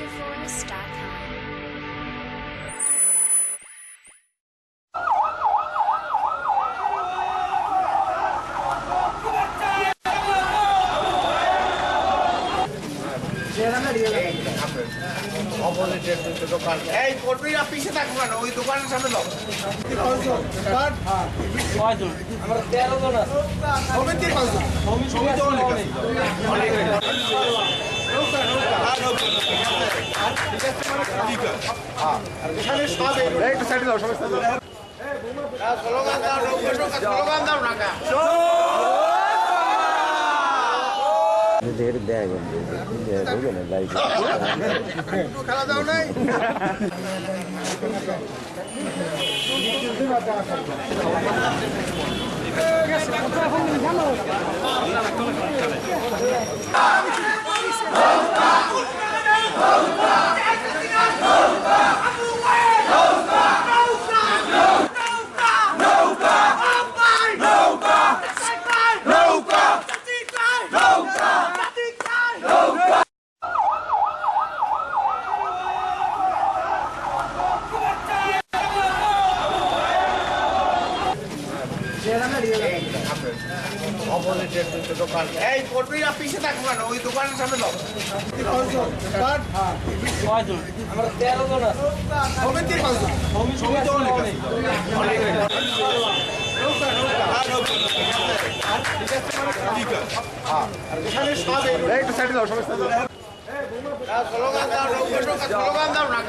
wonderforest.com. এই কর্মীরা পিছিয়ে থাকব কেন ওই দোকানের সামনে দাও সমিতির? সমিতি অনেক। সাইডে দাও সমস্যা স্লোগান দাও নৌকা নৌকা স্লোগান দাও নাকা এদের ব্যাগ ঢুকে না গাড়ি একটু খেলা দাও নাই এই কর্মীরা পিছিয়ে থাকব কেন ওই দোকানের সামনে দাও কয়জন আমরা সমিতির কয়জন? সমিতি আছে অনেক। এখানে সব একটু সাইডে দাও সমস্যা স্লোগান দাও স্লোগান দাও ঢুকে